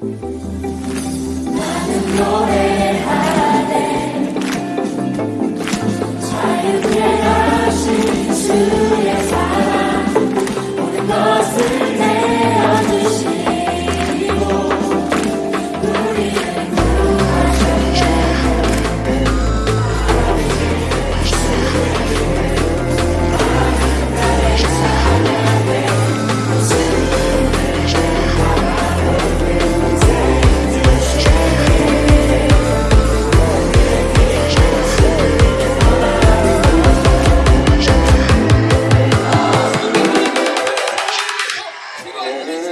Lord. Yeah.